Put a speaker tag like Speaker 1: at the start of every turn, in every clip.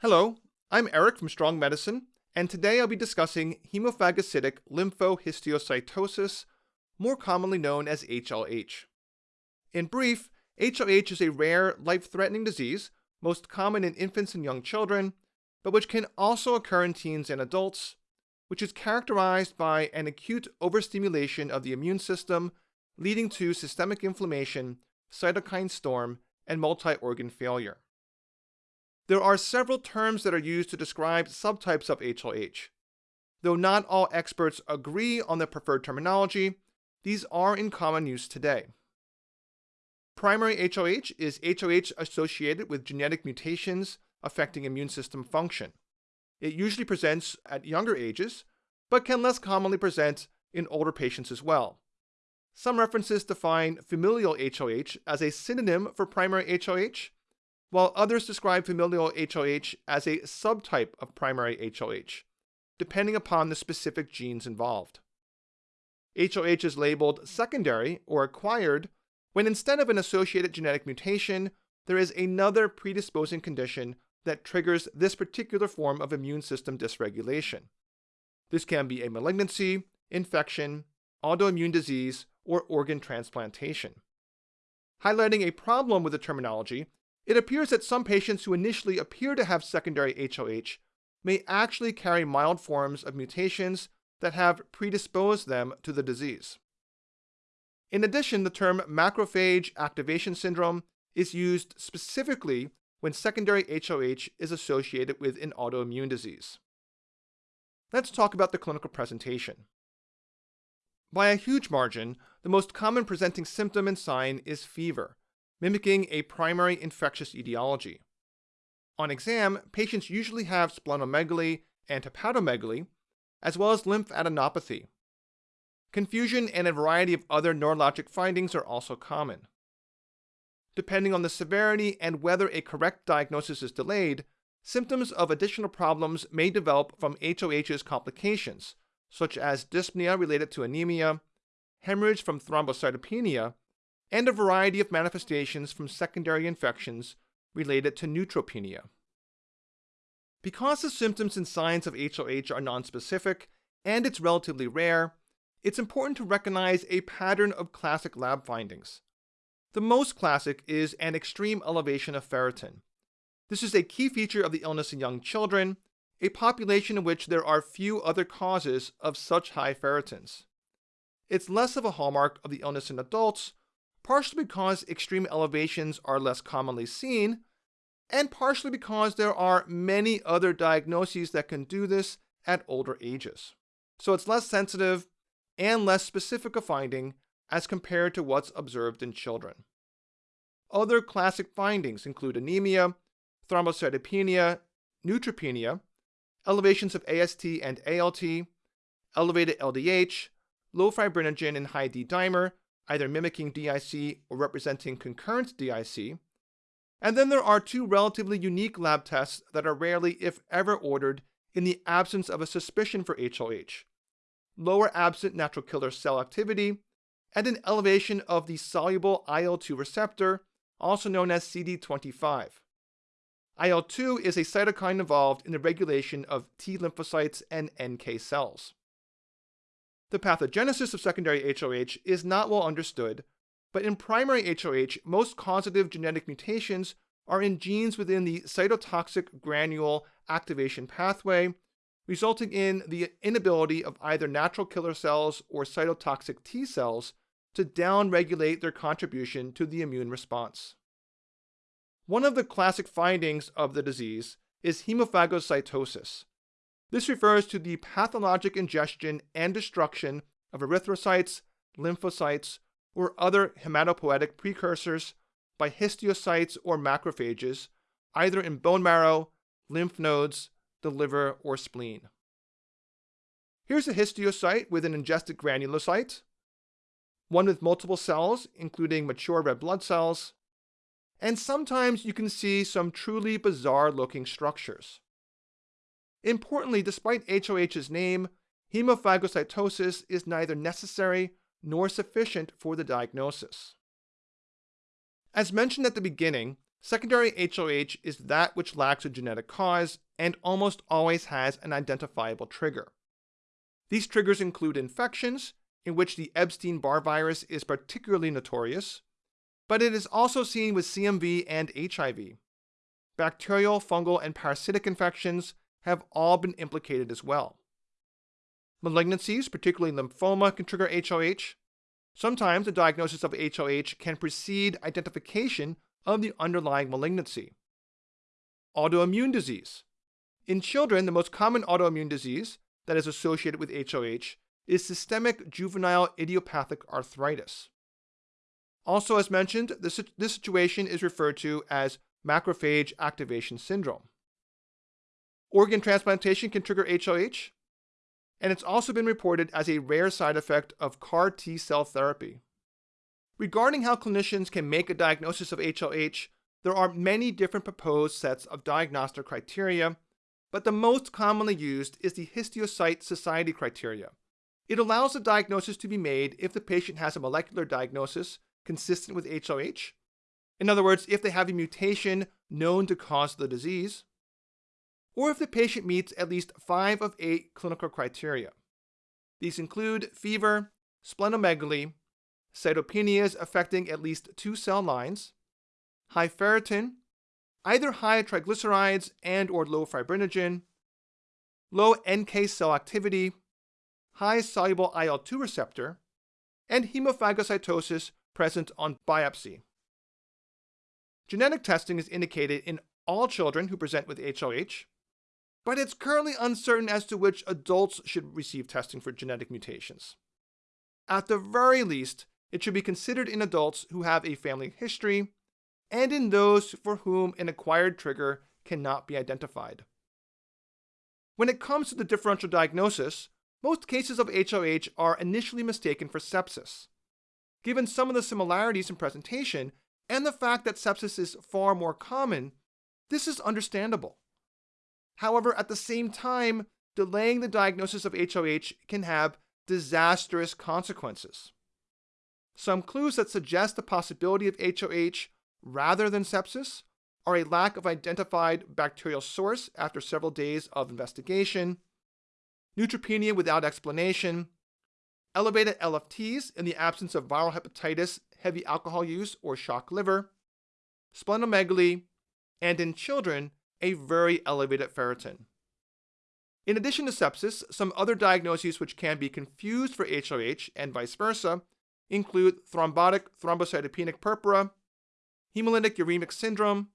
Speaker 1: Hello, I'm Eric from Strong Medicine, and today I'll be discussing hemophagocytic lymphohistiocytosis, more commonly known as HLH. In brief, HLH is a rare, life threatening disease, most common in infants and young children, but which can also occur in teens and adults, which is characterized by an acute overstimulation of the immune system, leading to systemic inflammation, cytokine storm, and multi organ failure. There are several terms that are used to describe subtypes of HLH. Though not all experts agree on the preferred terminology, these are in common use today. Primary HLH is HLH associated with genetic mutations affecting immune system function. It usually presents at younger ages, but can less commonly present in older patients as well. Some references define familial HLH as a synonym for primary HLH, while others describe familial HLH as a subtype of primary HLH, depending upon the specific genes involved. HLH is labeled secondary or acquired when instead of an associated genetic mutation, there is another predisposing condition that triggers this particular form of immune system dysregulation. This can be a malignancy, infection, autoimmune disease, or organ transplantation. Highlighting a problem with the terminology it appears that some patients who initially appear to have secondary HLH may actually carry mild forms of mutations that have predisposed them to the disease. In addition, the term macrophage activation syndrome is used specifically when secondary HLH is associated with an autoimmune disease. Let's talk about the clinical presentation. By a huge margin, the most common presenting symptom and sign is fever, mimicking a primary infectious etiology. On exam, patients usually have splenomegaly and hepatomegaly, as well as lymphadenopathy. Confusion and a variety of other neurologic findings are also common. Depending on the severity and whether a correct diagnosis is delayed, symptoms of additional problems may develop from HLH's complications, such as dyspnea related to anemia, hemorrhage from thrombocytopenia, and a variety of manifestations from secondary infections related to neutropenia. Because the symptoms and signs of HLH are nonspecific and it's relatively rare, it's important to recognize a pattern of classic lab findings. The most classic is an extreme elevation of ferritin. This is a key feature of the illness in young children, a population in which there are few other causes of such high ferritins. It's less of a hallmark of the illness in adults, partially because extreme elevations are less commonly seen, and partially because there are many other diagnoses that can do this at older ages. So it's less sensitive and less specific a finding as compared to what's observed in children. Other classic findings include anemia, thrombocytopenia, neutropenia, elevations of AST and ALT, elevated LDH, low fibrinogen and high D dimer, either mimicking DIC or representing concurrent DIC. And then there are two relatively unique lab tests that are rarely, if ever, ordered in the absence of a suspicion for HLH lower absent natural killer cell activity, and an elevation of the soluble IL 2 receptor, also known as CD25. IL 2 is a cytokine involved in the regulation of T lymphocytes and NK cells. The pathogenesis of secondary HLH is not well understood, but in primary HLH, most causative genetic mutations are in genes within the cytotoxic granule activation pathway, resulting in the inability of either natural killer cells or cytotoxic T cells to downregulate their contribution to the immune response. One of the classic findings of the disease is hemophagocytosis, this refers to the pathologic ingestion and destruction of erythrocytes, lymphocytes, or other hematopoietic precursors by histiocytes or macrophages, either in bone marrow, lymph nodes, the liver, or spleen. Here's a histiocyte with an ingested granulocyte, one with multiple cells, including mature red blood cells, and sometimes you can see some truly bizarre looking structures. Importantly, despite HLH's name, hemophagocytosis is neither necessary nor sufficient for the diagnosis. As mentioned at the beginning, secondary HLH is that which lacks a genetic cause and almost always has an identifiable trigger. These triggers include infections, in which the Epstein Barr virus is particularly notorious, but it is also seen with CMV and HIV. Bacterial, fungal, and parasitic infections have all been implicated as well. Malignancies, particularly lymphoma, can trigger HLH. Sometimes the diagnosis of HLH can precede identification of the underlying malignancy. Autoimmune disease. In children, the most common autoimmune disease that is associated with HLH is systemic juvenile idiopathic arthritis. Also, as mentioned, this, this situation is referred to as macrophage activation syndrome. Organ transplantation can trigger HLH, and it's also been reported as a rare side effect of CAR T cell therapy. Regarding how clinicians can make a diagnosis of HLH, there are many different proposed sets of diagnostic criteria, but the most commonly used is the Histiocyte Society criteria. It allows a diagnosis to be made if the patient has a molecular diagnosis consistent with HLH. In other words, if they have a mutation known to cause the disease, or if the patient meets at least five of eight clinical criteria. These include fever, splenomegaly, cytopenias affecting at least two cell lines, high ferritin, either high triglycerides and or low fibrinogen, low NK cell activity, high soluble IL-2 receptor, and hemophagocytosis present on biopsy. Genetic testing is indicated in all children who present with HLH, but it's currently uncertain as to which adults should receive testing for genetic mutations. At the very least, it should be considered in adults who have a family history and in those for whom an acquired trigger cannot be identified. When it comes to the differential diagnosis, most cases of HLH are initially mistaken for sepsis. Given some of the similarities in presentation and the fact that sepsis is far more common, this is understandable. However, at the same time, delaying the diagnosis of HLH can have disastrous consequences. Some clues that suggest the possibility of HLH rather than sepsis are a lack of identified bacterial source after several days of investigation, neutropenia without explanation, elevated LFTs in the absence of viral hepatitis, heavy alcohol use, or shock liver, splenomegaly, and in children, a very elevated ferritin. In addition to sepsis, some other diagnoses which can be confused for HLH and vice versa include thrombotic thrombocytopenic purpura, hemolytic uremic syndrome,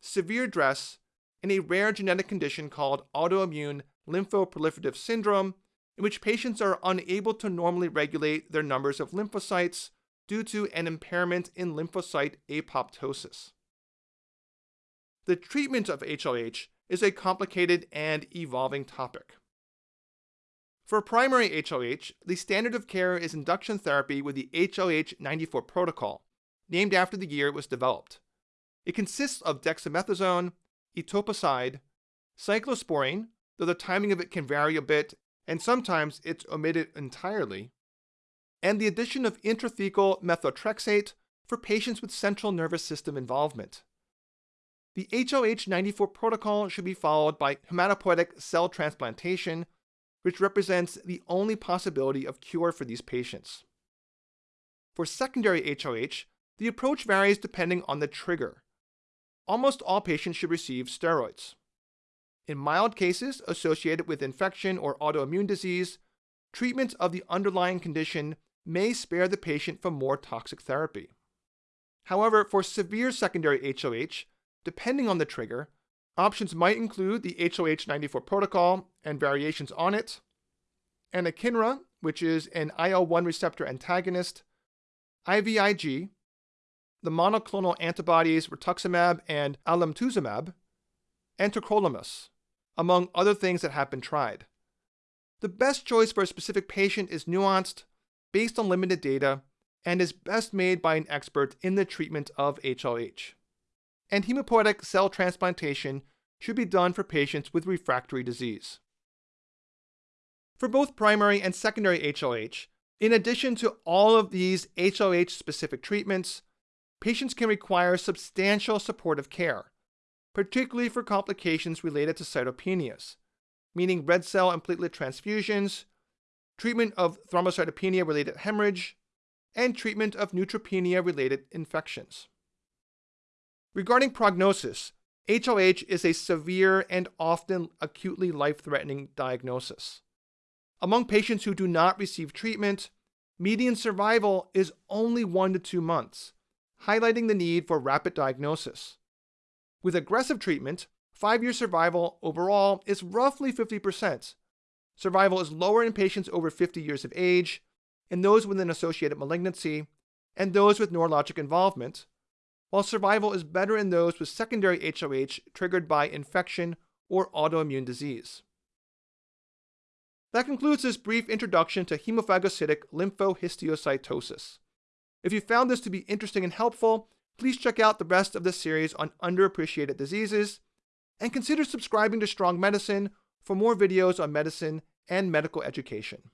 Speaker 1: severe DRESS, and a rare genetic condition called autoimmune lymphoproliferative syndrome, in which patients are unable to normally regulate their numbers of lymphocytes due to an impairment in lymphocyte apoptosis. The treatment of HLH is a complicated and evolving topic. For primary HLH, the standard of care is induction therapy with the HLH 94 protocol, named after the year it was developed. It consists of dexamethasone, etoposide, cyclosporine, though the timing of it can vary a bit, and sometimes it's omitted entirely, and the addition of intrathecal methotrexate for patients with central nervous system involvement. The HLH94 protocol should be followed by hematopoietic cell transplantation, which represents the only possibility of cure for these patients. For secondary HLH, the approach varies depending on the trigger. Almost all patients should receive steroids. In mild cases associated with infection or autoimmune disease, treatment of the underlying condition may spare the patient from more toxic therapy. However, for severe secondary HLH, Depending on the trigger, options might include the HLH94 protocol and variations on it, anakinra, which is an IL-1 receptor antagonist, IVIG, the monoclonal antibodies rituximab and alemtuzumab, and tacrolimus, among other things that have been tried. The best choice for a specific patient is nuanced, based on limited data, and is best made by an expert in the treatment of HLH and hematopoietic cell transplantation should be done for patients with refractory disease. For both primary and secondary HLH, in addition to all of these HLH specific treatments, patients can require substantial supportive care, particularly for complications related to cytopenias, meaning red cell and platelet transfusions, treatment of thrombocytopenia related hemorrhage, and treatment of neutropenia related infections. Regarding prognosis, HLH is a severe and often acutely life threatening diagnosis. Among patients who do not receive treatment, median survival is only one to two months, highlighting the need for rapid diagnosis. With aggressive treatment, five year survival overall is roughly 50%. Survival is lower in patients over 50 years of age, in those with an associated malignancy, and those with neurologic involvement, while survival is better in those with secondary HLH triggered by infection or autoimmune disease. That concludes this brief introduction to hemophagocytic lymphohistiocytosis. If you found this to be interesting and helpful, please check out the rest of this series on underappreciated diseases, and consider subscribing to Strong Medicine for more videos on medicine and medical education.